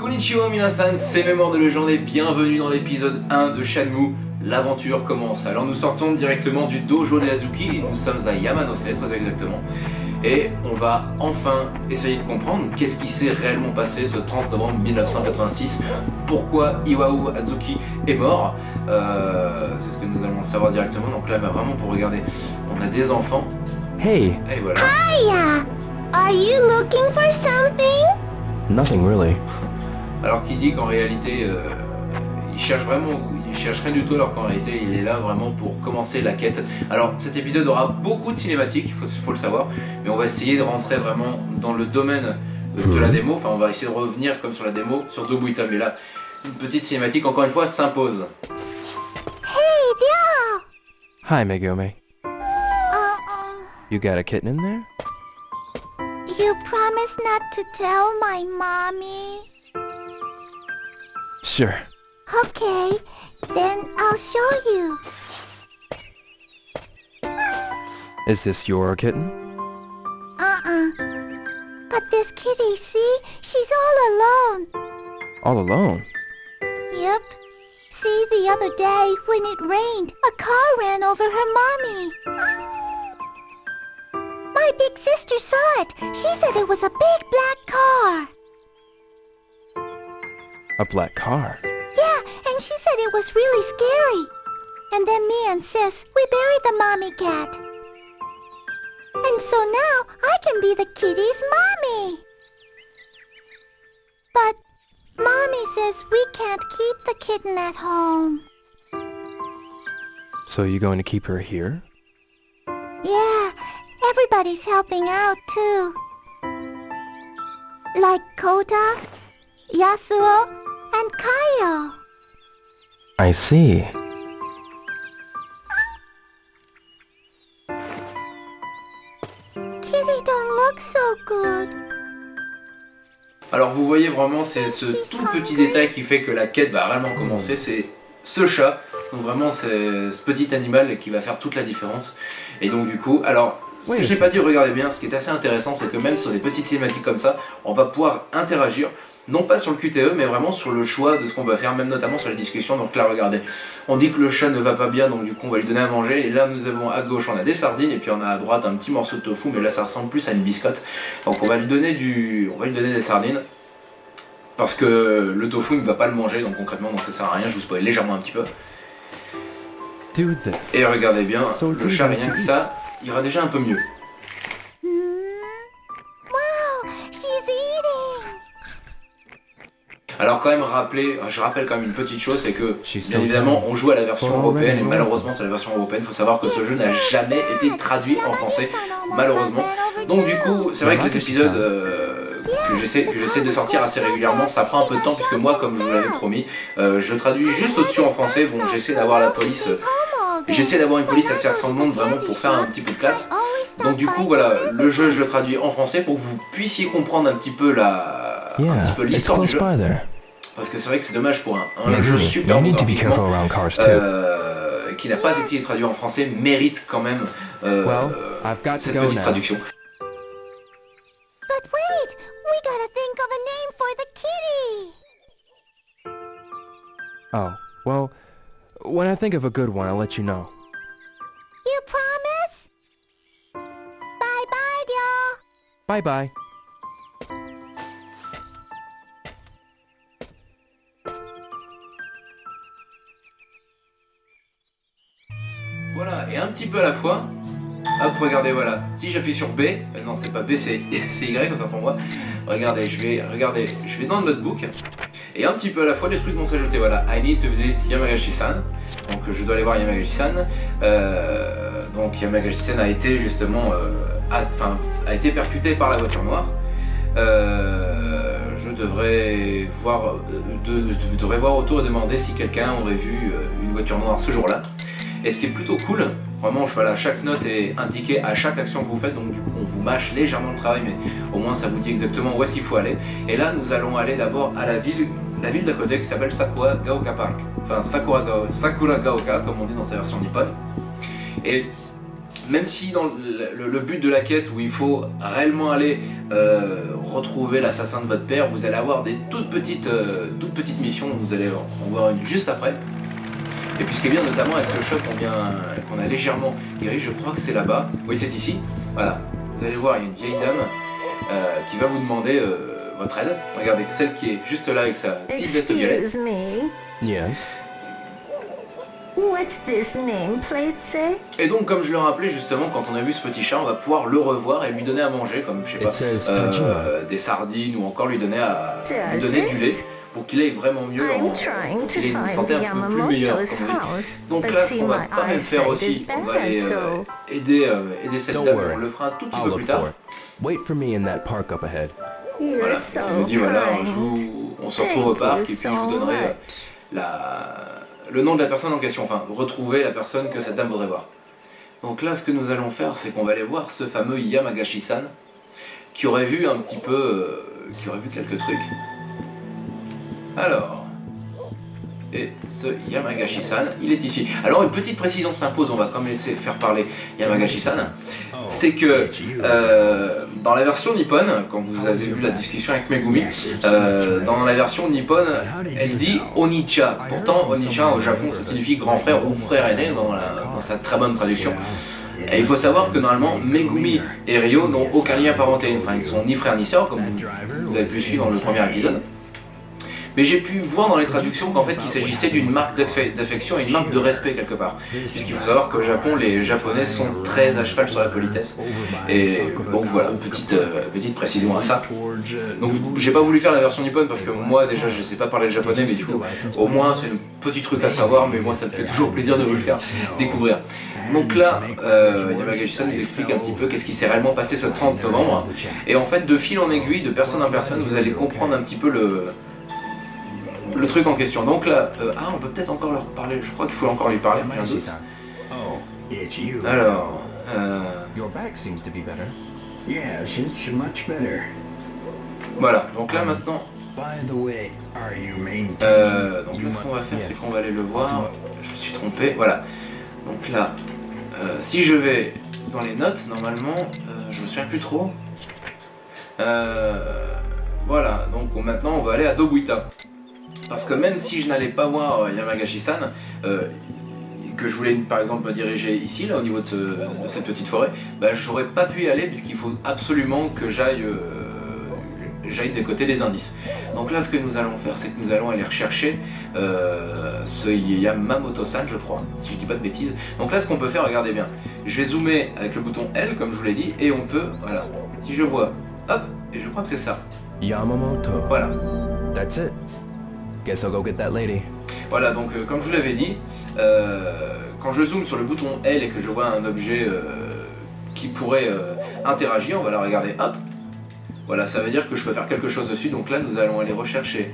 Konnichiwa minasan, c'est Mémoire de légende et bienvenue dans l'épisode 1 de Shenmue. L'aventure commence. Alors nous sortons directement du dojo de Azuki et nous sommes à Yamanose très exactement. Et on va enfin essayer de comprendre qu'est-ce qui s'est réellement passé ce 30 novembre 1986. Pourquoi Iwao Azuki est mort? Euh, c'est ce que nous allons savoir directement. Donc là, bah, vraiment pour regarder, on a des enfants. Hey, Et voilà. Hiya! Are you looking for something? nothing really. Alors qu'il dit qu'en réalité, euh, il cherche vraiment, il cherche rien du tout, alors qu'en réalité, il est là vraiment pour commencer la quête. Alors cet épisode aura beaucoup de cinématiques, il faut, faut le savoir, mais on va essayer de rentrer vraiment dans le domaine de, de la Mhm. démo. Enfin, on va essayer de revenir comme sur la démo sur Dobuita, mais là, une petite cinématique encore une fois s'impose. Hey, Joe! Hi, Megumi. Uh, You got a kitten in there? you promised not to tell my mommy. Sure. Okay, then I'll show you. Is this your kitten? Uh-uh. But this kitty, see? She's all alone. All alone? Yep. See, the other day, when it rained, a car ran over her mommy. My big sister saw it. She said it was a big black car. A black car. Yeah, and she said it was really scary. And then me and Sis, we buried the mommy cat. And so now I can be the kitty's mommy. But mommy says we can't keep the kitten at home. So you going to keep her here? Yeah, everybody's helping out too. Like Kota, Yasuo, and. I see. Kitty don't look so good. Alors vous voyez vraiment, c'est ce tout petit détail qui fait que la quête va réellement commencer, c'est ce chat. Donc vraiment, c'est ce petit animal qui va faire toute la différence. Et donc du coup, alors, ce Oui, que je n'ai c'est- pas dit, regardez bien, ce qui est assez intéressant, c'est que même sur des petites cinématiques comme ça, on va pouvoir interagir, non pas sur le QTE, mais vraiment sur le choix de ce qu'on va faire, même notamment sur les discussions. Donc là, regardez, on dit que le chat ne va pas bien, donc du coup, on va lui donner à manger. Et là, nous avons à gauche, on a des sardines, et puis on a à droite un petit morceau de tofu, mais là, ça ressemble plus à une biscotte. Donc on va lui donner du, on va lui donner des sardines. Parce que le tofu il ne va pas le manger donc concrètement donc ça sert à rien, je vous spoil légèrement un petit peu. Et regardez bien, le chat rien que ça ira déjà un peu mieux. Alors quand même rappeler, je rappelle quand même une petite chose, c'est que bien évidemment on joue à la version européenne et malheureusement sur la version européenne, il faut savoir que ce jeu n'a jamais été traduit en français. malheureusement. Donc du coup, c'est vrai que les épisodes euh, que j'essaie que j'essaie de sortir assez régulièrement, ça prend un peu de temps puisque moi, comme je vous l'avais promis, euh, je traduis juste au-dessus en français. Bon, j'essaie d'avoir la police, euh, j'essaie d'avoir une police assez ressemblante vraiment pour faire un petit peu de classe. Donc du coup, voilà, le jeu, je le traduis en français pour que vous puissiez comprendre un petit peu la, un Yeah, petit peu it's l'histoire du close jeu, by there. parce que c'est vrai que c'est dommage pour un, un jeu Megumi, super beau need to be graphiquement. careful around cars too. Euh, qui n'a pas été traduit en français mérite quand même euh, Well, I've got to cette go petite now. traduction. But wait, we gotta think of a name for the kitty. Oh, well, when I think of a good one, I'll let you know. You promise? Bye bye, y'all. Bye bye. Un petit peu à la fois. Hop, regardez, voilà. Si j'appuie sur B, euh, non, c'est pas B, c'est Y comme ça pour moi. Regardez, je vais, regardez, je vais dans le notebook. Et un petit peu à la fois, les trucs vont s'ajouter. Voilà, I need to visit Yamagashi-san. Donc, je dois aller voir Yamagashi-san. Euh, donc, Yamagashi-san a été justement, euh, enfin, a été percuté par la voiture noire. Je devrais voir, je devrais voir autour et demander si quelqu'un aurait vu une voiture noire ce jour-là. Et ce qui est plutôt cool, vraiment, voilà, chaque note est indiquée à chaque action que vous faites, donc du coup on vous mâche légèrement le travail, mais au moins ça vous dit exactement où est-ce qu'il faut aller. Et là, nous allons aller d'abord à la ville, la ville d'à côté qui s'appelle Sakura Gaoka Park, enfin Sakura, Gao- Sakura Gaoka, comme on dit dans sa version nippon. Et même si dans le but de la quête où il faut réellement aller, euh, retrouver l'assassin de votre père, vous allez avoir des toutes petites, euh, toutes petites missions, vous allez en voir une juste après. Et puis ce qui est bien notamment avec ce shop qu'on vient, qu'on a légèrement guéri, je crois que c'est là-bas, oui c'est ici, voilà, vous allez voir, il y a une vieille dame euh, qui va vous demander euh, votre aide. Regardez, celle qui est juste là avec sa petite veste violette. Excuse me. Yes. What's this nameplate say? Et donc, comme je le rappelais justement, quand on a vu ce petit chat, on va pouvoir le revoir et lui donner à manger, comme je sais pas, euh, des sardines ou encore lui donner, à, lui donner du lait it? Pour qu'il aille vraiment mieux, en, qu'il ait une santé un peu plus meilleure. Comme Donc là, ce qu'on va quand même faire aussi, on va aller euh, aider, euh, aider cette dame, on le fera un tout petit peu plus tard. for it. Wait for me in that park up ahead. you're Voilà, il nous dit voilà, je kind. vous- on se retrouve au parc et puis je vous donnerai euh, la, le nom de la personne en question, enfin retrouver la personne que cette dame voudrait voir. Donc là, ce que nous allons faire, c'est qu'on va aller voir ce fameux Yamagashi-san, qui aurait vu un petit peu, euh, qui aurait vu quelques trucs. Alors, et ce Yamagashi-san, il est ici. Alors une petite précision s'impose, on va quand même laisser faire parler Yamagashi-san. C'est que euh, dans la version nippone, quand vous avez vu la discussion avec Megumi, euh, dans la version nippone, elle dit Onicha. Pourtant, Onicha au Japon, ça signifie grand frère ou frère aîné dans, la- dans sa très bonne traduction. Et il faut savoir que normalement, Megumi et Ryo n'ont aucun lien parenté. Enfin, ils sont ni frères ni sœurs, comme vous, vous avez pu suivre dans le premier épisode. Mais j'ai pu voir dans les traductions qu'en fait, il s'agissait d'une marque d'affe- d'affection et une marque de respect quelque part. Puisqu'il faut savoir qu'au Japon, les Japonais sont très à cheval sur la politesse. Et donc voilà, petite, euh, petite précision à ça. Donc j'ai pas voulu faire la version nippone parce que moi déjà je sais pas parler le japonais mais du coup au moins c'est un petit truc à savoir mais moi ça me fait toujours plaisir de vous le faire découvrir. Donc là euh, Yamagashi-san nous explique un petit peu qu'est-ce qui s'est réellement passé ce 30 novembre. et en fait de fil en aiguille de personne en personne vous allez comprendre un petit peu le le truc en question. Donc là, euh, ah on peut peut-être encore leur parler, je crois qu'il faut encore lui parler, j'ai un doute. Oh. Alors, euh, Your back seems to be better. Yes, it's much better. voilà, donc là maintenant, By the way, are you maintaining? Euh, donc là, ce qu'on va faire, c'est qu'on va aller le voir. Je me suis trompé, voilà. Donc là, si je vais dans les notes, normalement, je me souviens plus trop. Euh, voilà, donc maintenant, on va aller à Dobuita. Parce que même si je n'allais pas voir Yamagashi-san, euh, que je voulais par exemple me diriger ici, là, au niveau de, ce- de cette petite forêt, bah, j'aurais pas pu y aller puisqu'il faut absolument que j'aille euh, j'aille des côtés des indices. Donc là, ce que nous allons faire, c'est que nous allons aller rechercher euh, ce Yamamoto-san, je crois, si je dis pas de bêtises. Donc là, ce qu'on peut faire, regardez bien, je vais zoomer avec le bouton L, comme je vous l'ai dit, et on peut, voilà, si je vois, hop, et je crois que c'est ça, Yamamoto. voilà. That's it. Guess I'll go get that lady. Voilà, donc euh, comme je vous l'avais dit, euh, quand je zoome sur le bouton L et que je vois un objet euh, qui pourrait euh, interagir, on va la regarder, hop, voilà, ça veut dire que je peux faire quelque chose dessus, donc là nous allons aller rechercher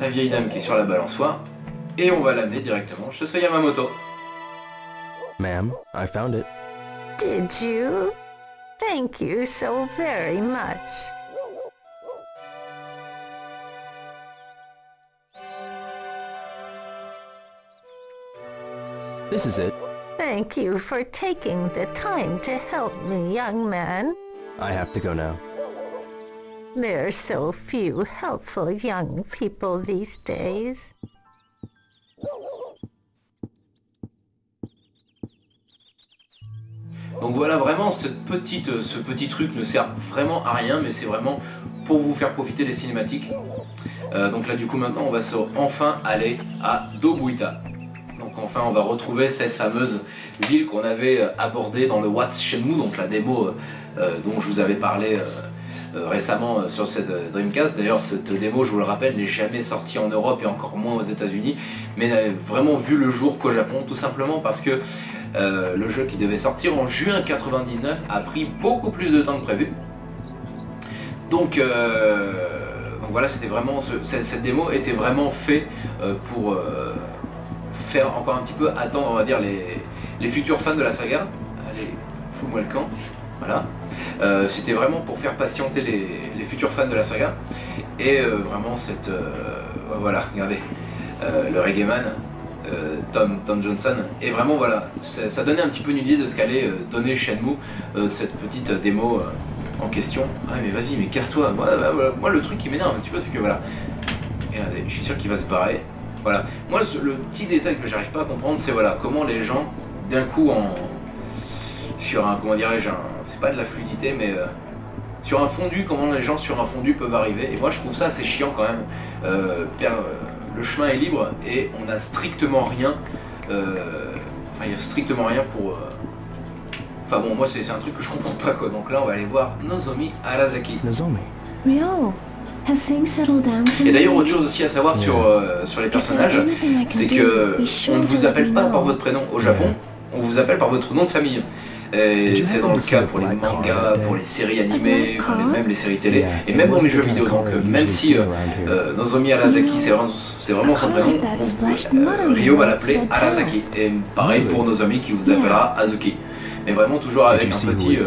la vieille dame qui est sur la balançoire, et on va l'amener directement chez ce Yamamoto. Ma'am, I found it. Did you? Thank you so very much. This is it. Thank you for taking the time to help me, young man. I have to go now. There are so few helpful young people these days. Donc voilà, vraiment, cette petite, euh, ce petit truc ne sert vraiment à rien, mais c'est vraiment pour vous faire profiter des cinématiques. Euh, donc là, du coup, maintenant, on va se, enfin aller à Dobuita. Enfin, on va retrouver cette fameuse ville qu'on avait euh, abordée dans le What's Shenmue, donc la démo euh, euh, dont je vous avais parlé récemment sur cette Dreamcast. D'ailleurs, cette démo, je vous le rappelle, n'est jamais sortie en Europe et encore moins aux États-Unis, mais n'a vraiment vu le jour qu'au Japon, tout simplement parce que le jeu qui devait sortir en juin 99 a pris beaucoup plus de temps que prévu. Donc, voilà, c'était vraiment ce- cette, démo était vraiment fait euh, pour faire encore un petit peu attendre, on va dire, les, les futurs fans de la saga. Allez, fous-moi le camp. Voilà. Euh, c'était vraiment pour faire patienter les, les futurs fans de la saga. Et euh, vraiment, cette. euh, voilà, regardez. Le reggae man, Tom, Tom Johnson. Et vraiment, voilà, ça, donnait un petit peu une idée de ce qu'allait donner Shenmue, cette petite démo en question. Ah mais vas-y, mais casse-toi. Moi, bah, voilà. moi, le truc qui m'énerve un petit peu, c'est que voilà. Regardez, je suis sûr qu'il va se barrer. Voilà. Moi, ce- le petit détail que j'arrive pas à comprendre, c'est voilà comment les gens, d'un coup, en sur un comment dirais-je, un- c'est pas de la fluidité, mais euh, sur un fondu, comment les gens sur un fondu peuvent arriver. Et moi, je trouve ça assez chiant quand même. Euh, per- euh, le chemin est libre et on a strictement rien. euh, Enfin, il y a strictement rien pour. euh, Enfin bon, moi c'est un truc que je comprends pas quoi. Donc là, on va aller voir Nozomi Arasaki. Nozomi. Ryo, Et d'ailleurs, autre chose aussi à savoir sur, euh, sur les personnages, c'est que on ne to vous appelle pas par votre prénom au Japon, on vous appelle par votre nom de famille. Et c'est dans le cas pour les mangas, pour les séries animées, enfin, les- même les séries télé, et même was les jeux vidéo. Donc euh, you même si euh, euh, Nozomi Arasaki c'est vraiment, son I prénom, on- euh, Ryo va l'appeler Arasaki. Et pareil pour Nozomi qui vous appellera Azuki. Mais vraiment toujours avec un petit, euh,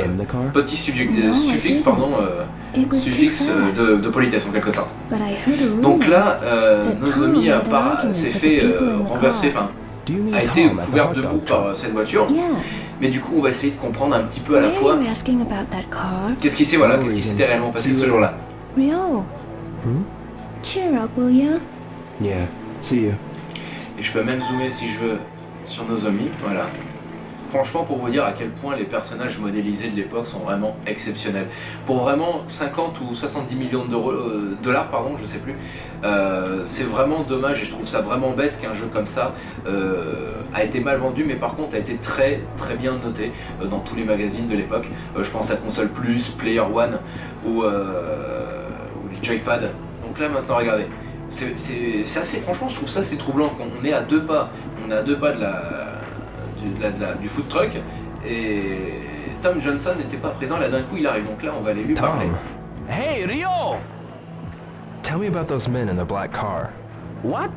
petit No, I suffixe, pardon, euh, It was too suffixe euh, de, de politesse en quelque sorte. Donc là, euh, Nozomi s'est fait euh, renverser, enfin a été Tom at the couvert hot debout dog par euh, cette voiture. Mais du coup, on va essayer de comprendre un petit peu à la fois are you asking about that car? qu'est-ce qui s'est voilà, qu'est-ce qui s'était réellement passé ce jour-là. Hmm? cheer up, will ya? Yeah. See you. Et je peux même zoomer si je veux sur Nozomi, voilà. Franchement, pour vous dire à quel point les personnages modélisés de l'époque sont vraiment exceptionnels. Pour vraiment 50 ou 70 millions de euh, dollars, pardon, je sais plus, euh, c'est vraiment dommage et je trouve ça vraiment bête qu'un jeu comme ça euh, a été mal vendu, mais par contre a été très très bien noté dans tous les magazines de l'époque. Je pense à Console Plus, Player One ou, les Joypad. Donc là maintenant, regardez. C'est assez, franchement, je trouve ça c'est troublant. qu'on- On est à deux pas, on est à deux pas de la, de la- de la- du food truck et Tom Johnson n'était pas présent. Là d'un coup, il arrive. Donc là, on va aller lui parler. Hey, Rio! tell me about those men in the black car. What?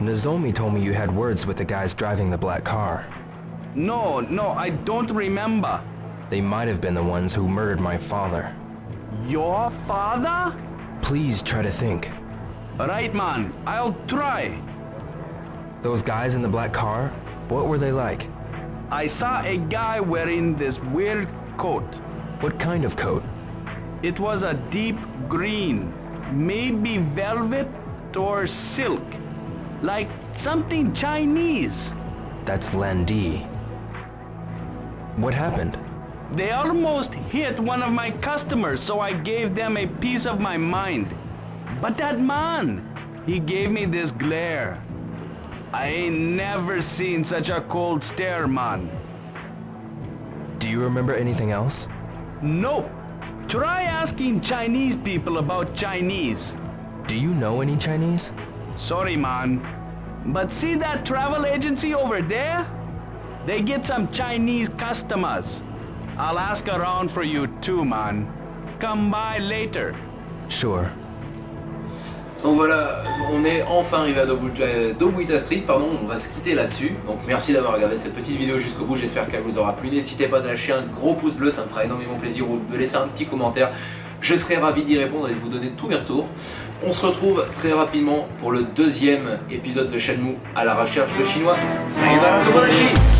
Nozomi told me you had words with the guys driving the black car. No, no, I don't remember. They might have been the ones who murdered my father. Your father? Please try to think. Right, man. I'll try. Those guys in the black car, what were they like? I saw a guy wearing this weird coat. What kind of coat? It was a deep green, maybe velvet or silk, like something Chinese. That's Landi. What happened? They almost hit one of my customers, so I gave them a piece of my mind. But that man, he gave me this glare. I ain't never seen such a cold stare, man. Do you remember anything else? Nope. Try asking Chinese people about Chinese. Do you know any Chinese? Sorry, man. But see that travel agency over there? They get some Chinese customers. I'll ask around for you too, man. Come by later. Sure. Donc voilà, on est enfin arrivé à Dobuita Street, pardon, on va se quitter là-dessus. Donc merci d'avoir regardé cette petite vidéo jusqu'au bout, j'espère qu'elle vous aura plu. N'hésitez pas de lâcher un gros pouce bleu, ça me fera énormément plaisir, ou de laisser un petit commentaire. Je serai ravi d'y répondre et de vous donner tous mes retours. On se retrouve très rapidement pour le deuxième épisode de Shenmue à la recherche de chinois. Sayonara Tomodachi